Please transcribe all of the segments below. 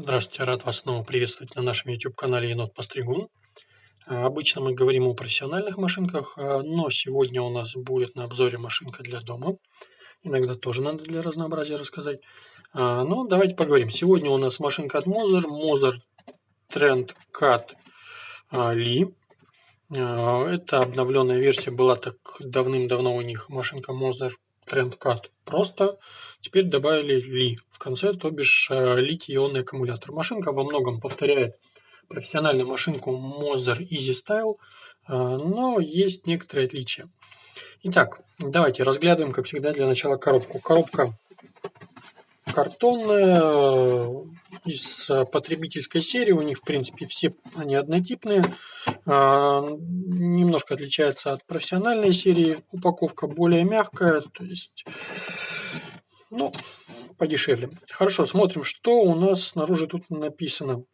Здравствуйте, рад вас снова приветствовать на нашем YouTube-канале Енот Постригун. А, обычно мы говорим о профессиональных машинках, а, но сегодня у нас будет на обзоре машинка для дома. Иногда тоже надо для разнообразия рассказать. А, но давайте поговорим. Сегодня у нас машинка от Moser, Moser Trend Cut Lee. Это обновленная версия, была так давным-давно у них машинка Moser TrendCut просто. Теперь добавили Ли в конце, то бишь э, литий-ионный аккумулятор. Машинка во многом повторяет профессиональную машинку Moser Easy Style, э, но есть некоторые отличия. Итак, давайте разглядываем, как всегда, для начала коробку. Коробка картонная, из потребительской серии. У них, в принципе, все они однотипные. Немножко отличается от профессиональной серии. Упаковка более мягкая, то есть ну, подешевле. Хорошо, смотрим, что у нас снаружи тут написано.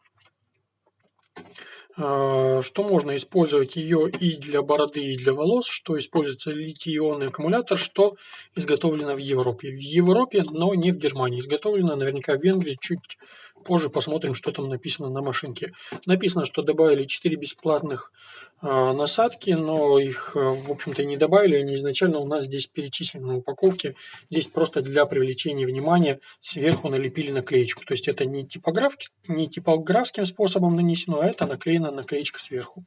А, что можно использовать ее и для бороды, и для волос, что используется литий-ионный аккумулятор, что изготовлено в Европе. В Европе, но не в Германии. Изготовлено наверняка в Венгрии, чуть позже посмотрим, что там написано на машинке. Написано, что добавили 4 бесплатных э, насадки, но их, э, в общем-то, не добавили. Они изначально у нас здесь перечислены на упаковке. Здесь просто для привлечения внимания сверху налепили наклеечку. То есть это не, типограф, не типографским способом нанесено, а это наклеена наклеечка сверху.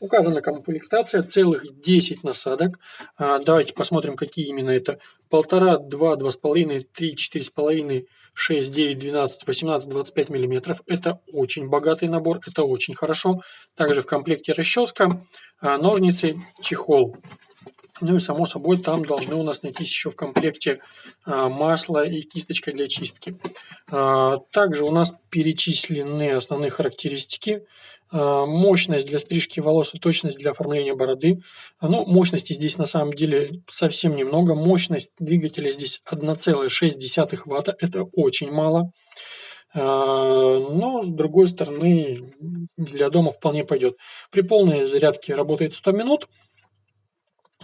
Указана комплектация, целых 10 насадок. А, давайте посмотрим, какие именно это. Полтора, два, два с половиной, три, четыре с половиной, шесть, девять, двенадцать, восемнадцать, двадцать пять миллиметров. Это очень богатый набор, это очень хорошо. Также в комплекте расческа, а, ножницы, чехол. Ну и само собой там должны у нас найтись еще в комплекте а, масло и кисточка для чистки. Также у нас перечислены основные характеристики. А, мощность для стрижки волос и точность для оформления бороды. Ну, мощности здесь на самом деле совсем немного. Мощность двигателя здесь 1,6 Вт. Это очень мало. А, но, с другой стороны, для дома вполне пойдет. При полной зарядке работает 100 минут.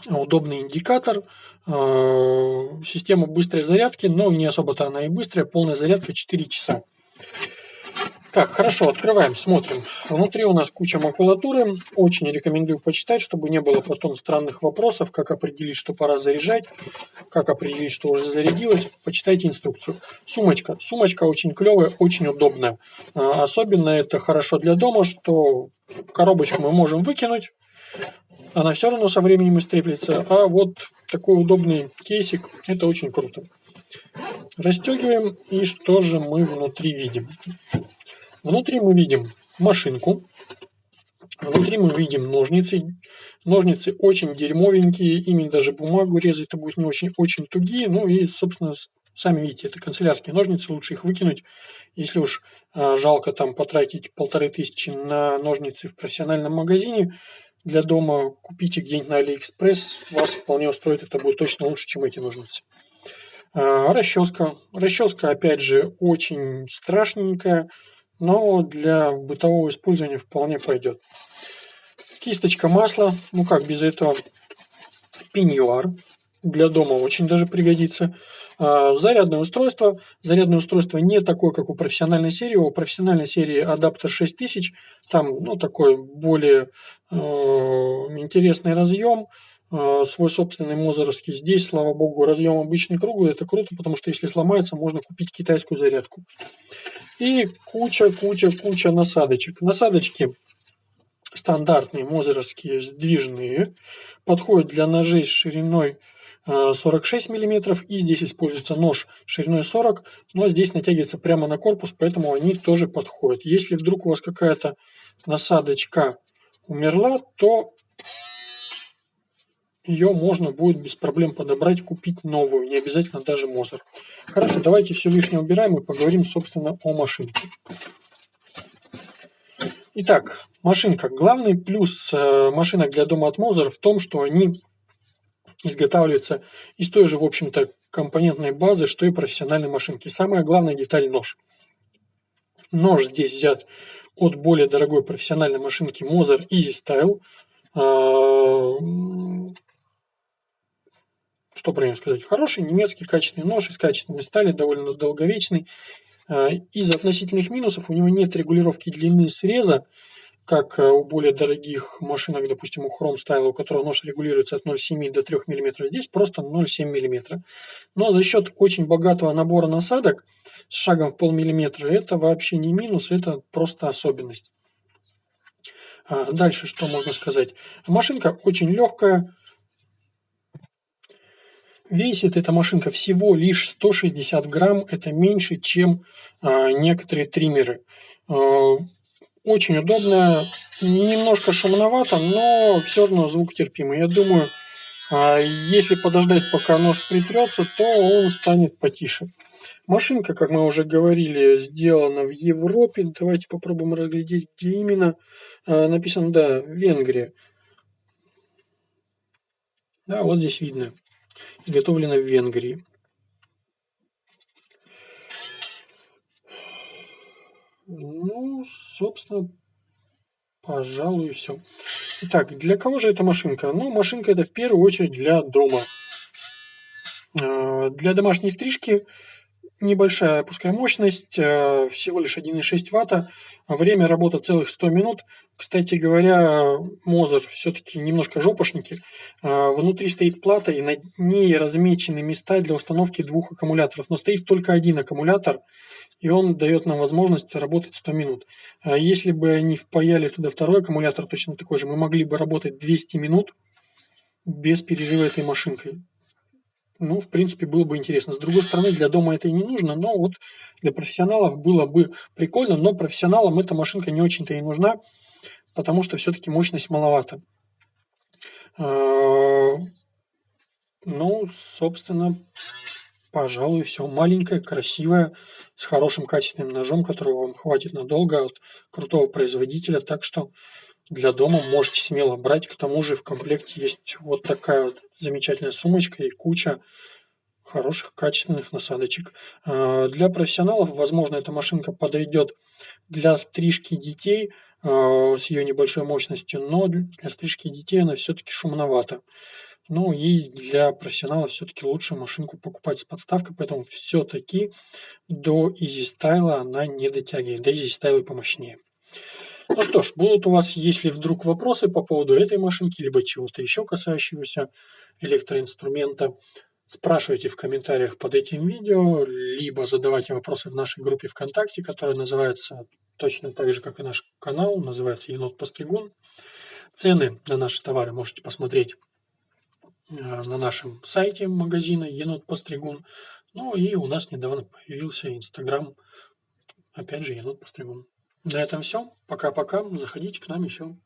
Удобный индикатор. А, система быстрой зарядки, но не особо-то она и быстрая. Полная зарядка 4 часа. Так, хорошо, открываем, смотрим. Внутри у нас куча макулатуры. Очень рекомендую почитать, чтобы не было потом странных вопросов, как определить, что пора заряжать, как определить, что уже зарядилось. Почитайте инструкцию. Сумочка. Сумочка очень клевая, очень удобная. А, особенно это хорошо для дома, что коробочку мы можем выкинуть, она все равно со временем истреплется. А вот такой удобный кейсик, это очень круто. Расстегиваем, и что же мы внутри видим? Внутри мы видим машинку. Внутри мы видим ножницы. Ножницы очень дерьмовенькие, ими даже бумагу резать-то будет не очень, очень тугие. Ну и, собственно, сами видите, это канцелярские ножницы, лучше их выкинуть. Если уж а, жалко там потратить полторы тысячи на ножницы в профессиональном магазине, для дома купите где-нибудь на Алиэкспресс, вас вполне устроит, это будет точно лучше, чем эти ножницы. А, расческа. Расческа, опять же, очень страшненькая но для бытового использования вполне пойдет. Кисточка масла, ну как без этого, пеньюар, для дома очень даже пригодится. А, зарядное устройство. Зарядное устройство не такое, как у профессиональной серии. У профессиональной серии адаптер 6000. Там ну, такой более э, интересный разъем. Э, свой собственный мозеровский. Здесь, слава богу, разъем обычный круглый. Это круто, потому что если сломается, можно купить китайскую зарядку. И куча, куча, куча насадочек. Насадочки стандартные, мозеровские, сдвижные. Подходят для ножей с шириной 46 э, мм. И здесь используется нож шириной 40, но здесь натягивается прямо на корпус, поэтому они тоже подходят. Если вдруг у вас какая-то насадочка умерла, то ее можно будет без проблем подобрать, купить новую, не обязательно даже Мозер. Хорошо, давайте все лишнее убираем и поговорим, собственно, о машинке. Итак, машинка. Главный плюс э, машинок для дома от Мозер в том, что они изготавливаются из той же, в общем-то, компонентной базы, что и профессиональные машинки. Самая главная деталь – нож. Нож здесь взят от более дорогой профессиональной машинки Moser Easy Style. Э, что про него сказать? Хороший немецкий качественный нож из качественной стали, довольно долговечный. А, из относительных минусов у него нет регулировки длины среза, как э, у более дорогих машинок, допустим, у Chrome Style, у которого нож регулируется от 0,7 до 3 мм, здесь просто 0,7 мм. Но за счет очень богатого набора насадок с шагом в полмиллиметра, это вообще не минус, это просто особенность. А дальше что можно сказать? Машинка очень легкая, Весит эта машинка всего лишь 160 грамм, это меньше, чем а, некоторые триммеры. Очень удобно, немножко шумновато, но все равно звук терпимый. Я думаю, а, если подождать, пока нож притрется, то он станет потише. Машинка, как мы уже говорили, сделана в Европе. Давайте попробуем разглядеть, где именно. А, написано, да, Венгрия. Да, вот здесь видно. Изготовлена в Венгрии. Ну, собственно, пожалуй, все. Итак, для кого же эта машинка? Ну, машинка это в первую очередь для дома. А, для домашней стрижки небольшая пускай мощность, э, всего лишь 1,6 ватта, время работы целых 100 минут. Кстати говоря, Мозер все-таки немножко жопошники. Э, внутри стоит плата, и на ней размечены места для установки двух аккумуляторов. Но стоит только один аккумулятор, и он дает нам возможность работать 100 минут. Э, если бы они впаяли туда второй аккумулятор, точно такой же, мы могли бы работать 200 минут без перерыва этой машинкой ну, в принципе, было бы интересно. С другой стороны, для дома это и не нужно, но вот для профессионалов было бы прикольно, но профессионалам эта машинка не очень-то и нужна, потому что все-таки мощность маловато. А, ну, собственно, пожалуй, все. Маленькая, красивая, с хорошим качественным ножом, которого вам хватит надолго от крутого производителя. Так что для дома можете смело брать. К тому же в комплекте есть вот такая вот замечательная сумочка и куча хороших качественных насадочек. А, для профессионалов, возможно, эта машинка подойдет для стрижки детей а, с ее небольшой мощностью, но для стрижки детей она все-таки шумновата. Ну и для профессионалов все-таки лучше машинку покупать с подставкой, поэтому все-таки до Easy Style она не дотягивает, до Easy Style помощнее. Ну что ж, будут у вас, если вдруг вопросы по поводу этой машинки, либо чего-то еще касающегося электроинструмента, спрашивайте в комментариях под этим видео, либо задавайте вопросы в нашей группе ВКонтакте, которая называется точно так же, как и наш канал, называется Енот Постригун. Цены на наши товары можете посмотреть э, на нашем сайте магазина Енот Постригун. Ну и у нас недавно появился Инстаграм, опять же, Енот Постригун. На этом все. Пока-пока. Заходите к нам еще.